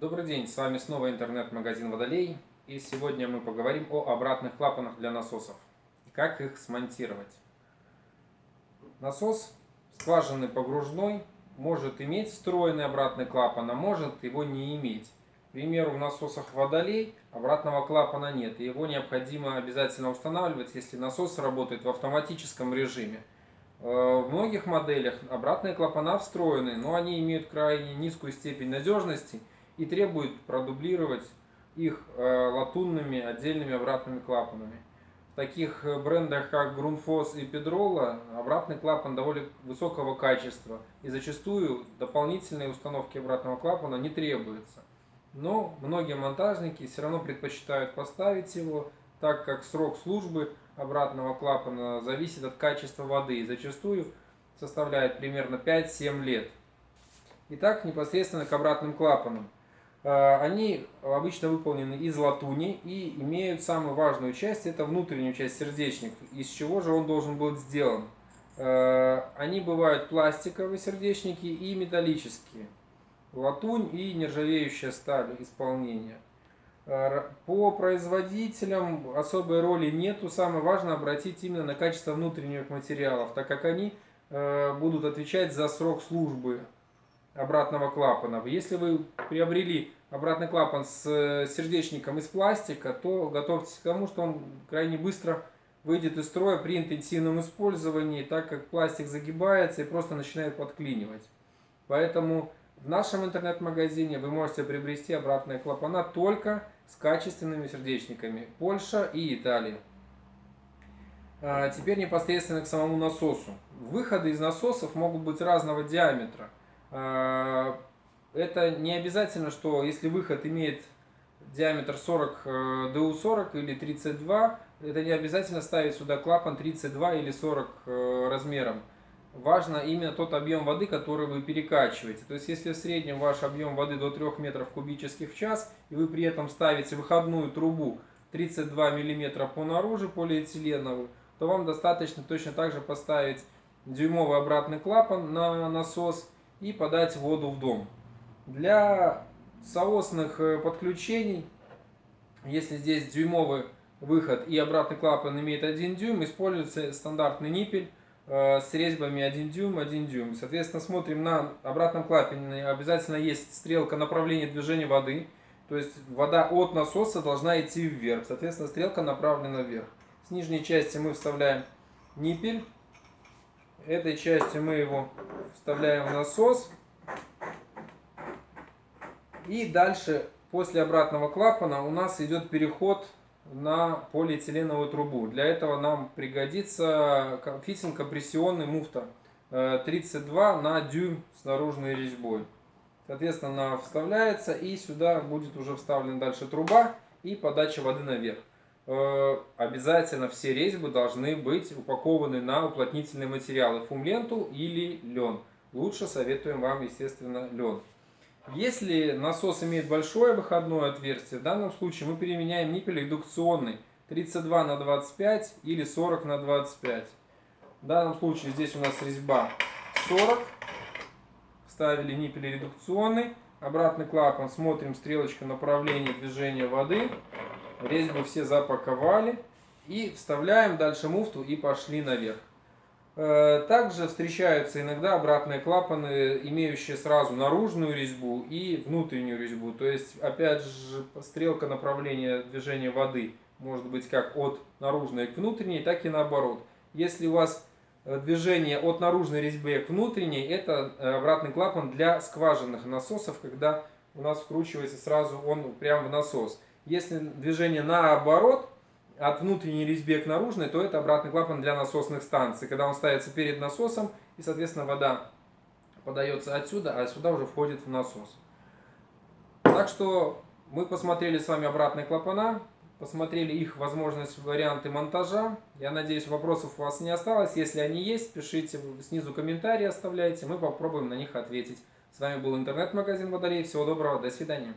Добрый день, с вами снова интернет-магазин Водолей. И сегодня мы поговорим о обратных клапанах для насосов. Как их смонтировать. Насос скважины погружной может иметь встроенный обратный клапан, а может его не иметь. К примеру, в насосах Водолей обратного клапана нет. И его необходимо обязательно устанавливать, если насос работает в автоматическом режиме. Э, в многих моделях обратные клапана встроены, но они имеют крайне низкую степень надежности и требуют продублировать их э, латунными отдельными обратными клапанами. В таких э, брендах, как Grundfos и Pedrola, обратный клапан довольно высокого качества и зачастую дополнительной установки обратного клапана не требуется. Но многие монтажники все равно предпочитают поставить его, так как срок службы обратного клапана зависит от качества воды и зачастую составляет примерно 5-7 лет. Итак, непосредственно к обратным клапанам. Э, они обычно выполнены из латуни и имеют самую важную часть, это внутреннюю часть сердечник. Из чего же он должен быть сделан? Э, они бывают пластиковые сердечники и металлические. Латунь и нержавеющая сталь исполнения. Э, по производителям особой роли нету. Самое важное обратить именно на качество внутренних материалов, так как они будут отвечать за срок службы обратного клапана. Если вы приобрели обратный клапан с э, сердечником из пластика, то готовьтесь к тому, что он крайне быстро выйдет из строя при интенсивном использовании, так как пластик загибается и просто начинает подклинивать. Поэтому в нашем интернет-магазине вы можете приобрести обратные клапана только с качественными сердечниками. Польша и Италия. А теперь непосредственно к самому насосу. Выходы из насосов могут быть разного диаметра. А, это не обязательно, что если выход имеет диаметр 40 DU40 э, или 32, это не обязательно ставить сюда клапан 32 или 40 э, размером. Важно именно тот объем воды, который вы перекачиваете. То есть, если в среднем ваш объем воды до 3 метров кубических в час, и вы при этом ставите выходную трубу 32 миллиметра по наружу полиэтиленовую, то вам достаточно точно так же поставить дюймовый обратный клапан на насос и подать воду в дом. Для соосных э, подключений, если здесь дюймовый выход и обратный клапан имеет 1 дюйм, используется стандартный ниппель э, с резьбами 1 дюйм, 1 дюйм. Соответственно, смотрим на обратном клапане, обязательно есть стрелка направления движения воды, то есть вода от насоса должна идти вверх, соответственно, стрелка направлена вверх. С нижней части мы вставляем ниппель, этой частью мы его вставляем в насос. И дальше, после обратного клапана, у нас идет переход на полиэтиленовую трубу. Для этого нам пригодится фитинг компрессионный муфта 32 э, на дюйм с наружной резьбой. Соответственно, она вставляется и сюда будет уже вставлена дальше труба и подача воды наверх. Э, обязательно все резьбы должны быть упакованы на уплотнительные материалы, фумленту или лен. Лучше советуем вам, естественно, лен. Если насос имеет большое выходное отверстие, в данном случае мы применяем ниппель редукционный 32 на 25 или 40 на 25. В данном случае здесь у нас резьба 40. Вставили ниппель редукционный. Обратный клапан, смотрим стрелочку направления движения воды. Резьбы все запаковали. И вставляем дальше муфту и пошли наверх. Э, также встречаются иногда обратные клапаны, имеющие сразу наружную резьбу и внутреннюю резьбу. То есть, опять же, стрелка направления движения воды может быть как от наружной к внутренней, так и наоборот. Если у вас э, движение от наружной резьбы к внутренней, это э, обратный клапан для скважинных насосов, когда у нас вкручивается сразу он прямо в насос. Если движение наоборот, от внутренней резьбы к наружной, то это обратный клапан для насосных станций. Когда он ставится перед насосом, и, соответственно, вода подается отсюда, а сюда уже входит в насос. Так что мы посмотрели с вами обратные клапана, посмотрели их возможность, варианты монтажа. Я надеюсь, вопросов у вас не осталось. Если они есть, пишите снизу комментарии, оставляйте. Мы попробуем на них ответить. С вами был интернет-магазин Водолей. Всего доброго, до свидания.